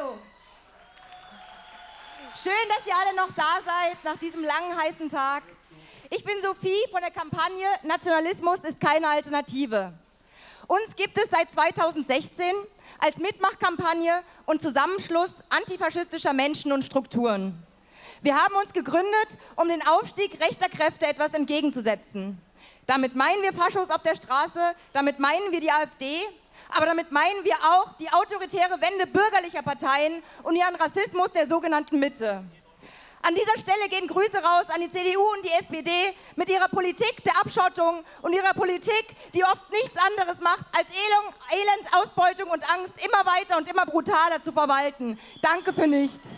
Hallo. Schön, dass ihr alle noch da seid nach diesem langen, heißen Tag. Ich bin Sophie von der Kampagne Nationalismus ist keine Alternative. Uns gibt es seit 2016 als Mitmachkampagne und Zusammenschluss antifaschistischer Menschen und Strukturen. Wir haben uns gegründet, um den Aufstieg rechter Kräfte etwas entgegenzusetzen. Damit meinen wir Faschos auf der Straße, damit meinen wir die AfD, aber damit meinen wir auch die autoritäre Wende bürgerlicher Parteien und ihren Rassismus der sogenannten Mitte. An dieser Stelle gehen Grüße raus an die CDU und die SPD mit ihrer Politik der Abschottung und ihrer Politik, die oft nichts anderes macht, als Elend, Ausbeutung und Angst immer weiter und immer brutaler zu verwalten. Danke für nichts.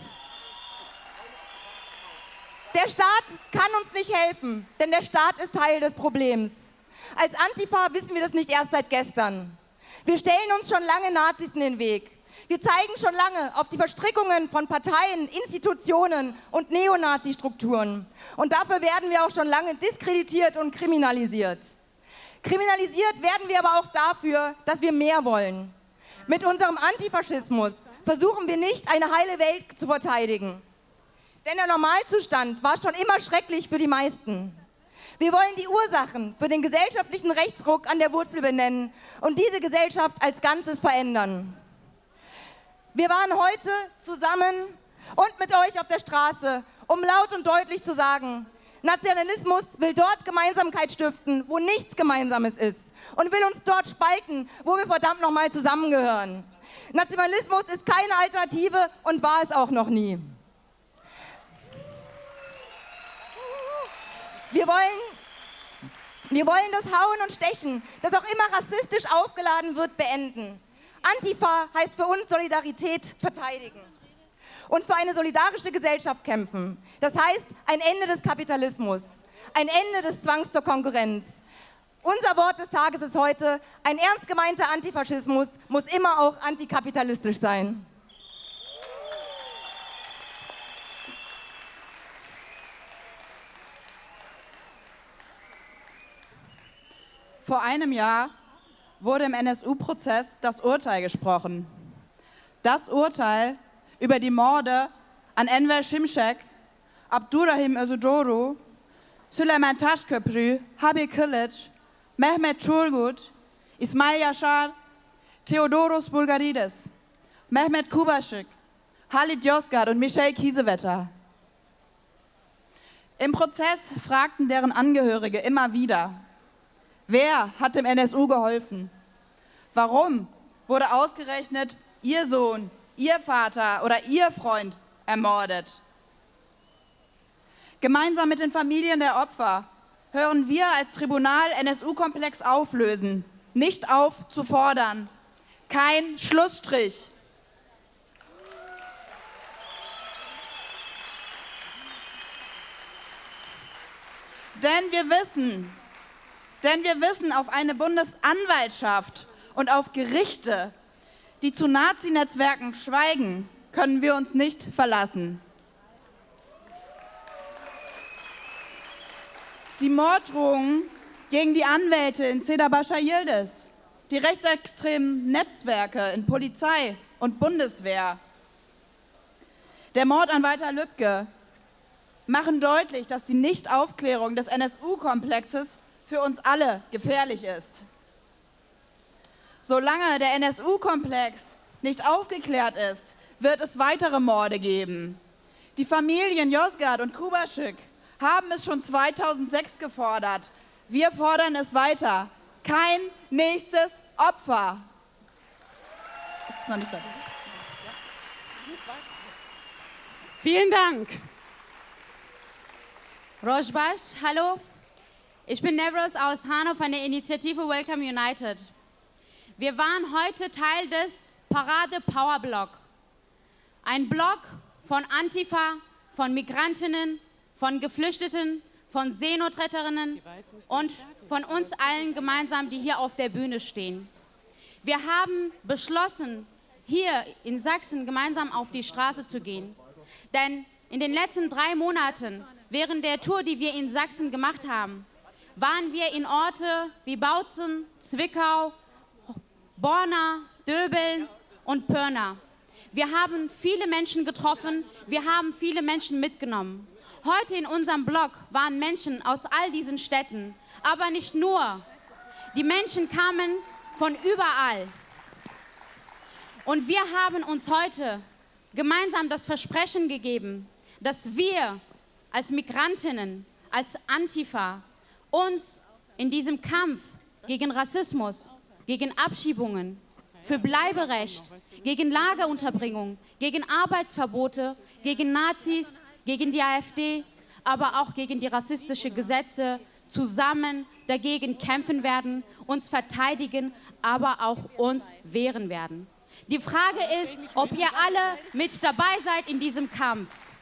Der Staat kann uns nicht helfen, denn der Staat ist Teil des Problems. Als Antifa wissen wir das nicht erst seit gestern. Wir stellen uns schon lange Nazis in den Weg. Wir zeigen schon lange auf die Verstrickungen von Parteien, Institutionen und Neonazi-Strukturen. Und dafür werden wir auch schon lange diskreditiert und kriminalisiert. Kriminalisiert werden wir aber auch dafür, dass wir mehr wollen. Mit unserem Antifaschismus versuchen wir nicht, eine heile Welt zu verteidigen. Denn der Normalzustand war schon immer schrecklich für die meisten. Wir wollen die Ursachen für den gesellschaftlichen Rechtsruck an der Wurzel benennen und diese Gesellschaft als Ganzes verändern. Wir waren heute zusammen und mit euch auf der Straße, um laut und deutlich zu sagen, Nationalismus will dort Gemeinsamkeit stiften, wo nichts Gemeinsames ist und will uns dort spalten, wo wir verdammt nochmal zusammengehören. Nationalismus ist keine Alternative und war es auch noch nie. Wir wollen, wir wollen das Hauen und Stechen, das auch immer rassistisch aufgeladen wird, beenden. Antifa heißt für uns Solidarität verteidigen und für eine solidarische Gesellschaft kämpfen. Das heißt ein Ende des Kapitalismus, ein Ende des Zwangs zur Konkurrenz. Unser Wort des Tages ist heute, ein ernst gemeinter Antifaschismus muss immer auch antikapitalistisch sein. Vor einem Jahr wurde im NSU-Prozess das Urteil gesprochen. Das Urteil über die Morde an Enver Şimşek, Abdurrahim Özüdoğru, Süleyman Taşköprü, Habi Kılıç, Mehmet Çurgut, İsmail Yaşar, Theodoros Bulgarides, Mehmet Kubaschik, Halit Yozgat und Michel Kiesewetter. Im Prozess fragten deren Angehörige immer wieder, Wer hat dem NSU geholfen? Warum wurde ausgerechnet Ihr Sohn, Ihr Vater oder Ihr Freund ermordet? Gemeinsam mit den Familien der Opfer hören wir als Tribunal NSU-Komplex auflösen, nicht auf zu fordern. Kein Schlussstrich. Denn wir wissen, denn wir wissen, auf eine Bundesanwaltschaft und auf Gerichte, die zu Nazi-Netzwerken schweigen, können wir uns nicht verlassen. Die Morddrohungen gegen die Anwälte in Seda Bascha Yildiz, die rechtsextremen Netzwerke in Polizei und Bundeswehr, der Mord an Walter Lübcke machen deutlich, dass die Nichtaufklärung des NSU-Komplexes für uns alle gefährlich ist. Solange der NSU-Komplex nicht aufgeklärt ist, wird es weitere Morde geben. Die Familien Josgard und Kubaschik haben es schon 2006 gefordert. Wir fordern es weiter. Kein nächstes Opfer. Ist noch nicht fertig? Vielen Dank. Rojbash, hallo. Ich bin Nevros aus Hanau von der Initiative Welcome United. Wir waren heute Teil des Parade Power Block. Ein Block von Antifa, von Migrantinnen, von Geflüchteten, von Seenotretterinnen und von uns allen gemeinsam, die hier auf der Bühne stehen. Wir haben beschlossen, hier in Sachsen gemeinsam auf die Straße zu gehen. Denn in den letzten drei Monaten, während der Tour, die wir in Sachsen gemacht haben, waren wir in Orte wie Bautzen, Zwickau, Borna, Döbeln und Pörna. Wir haben viele Menschen getroffen, wir haben viele Menschen mitgenommen. Heute in unserem Blog waren Menschen aus all diesen Städten, aber nicht nur. Die Menschen kamen von überall. Und wir haben uns heute gemeinsam das Versprechen gegeben, dass wir als Migrantinnen, als Antifa uns in diesem Kampf gegen Rassismus, gegen Abschiebungen, für Bleiberecht, gegen Lagerunterbringung, gegen Arbeitsverbote, gegen Nazis, gegen die AfD, aber auch gegen die rassistischen Gesetze zusammen dagegen kämpfen werden, uns verteidigen, aber auch uns wehren werden. Die Frage ist, ob ihr alle mit dabei seid in diesem Kampf.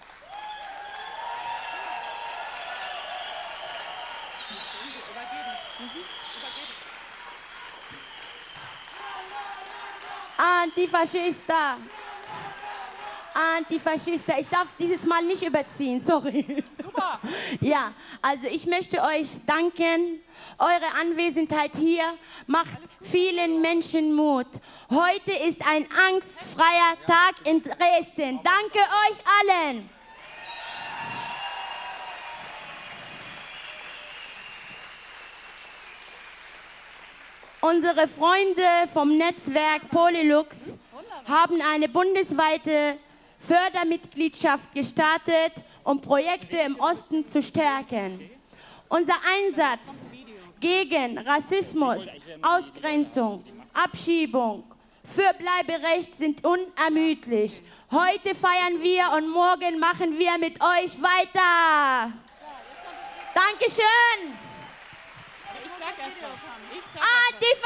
Antifaschista. Antifaschista. Ich darf dieses Mal nicht überziehen, sorry. Super. Ja, also ich möchte euch danken. Eure Anwesenheit hier macht vielen Menschen Mut. Heute ist ein angstfreier Tag in Dresden. Danke euch allen. Unsere Freunde vom Netzwerk Polylux haben eine bundesweite Fördermitgliedschaft gestartet, um Projekte im Osten zu stärken. Unser Einsatz gegen Rassismus, Ausgrenzung, Abschiebung, für Bleiberecht sind unermüdlich. Heute feiern wir und morgen machen wir mit euch weiter. Dankeschön. Ah, the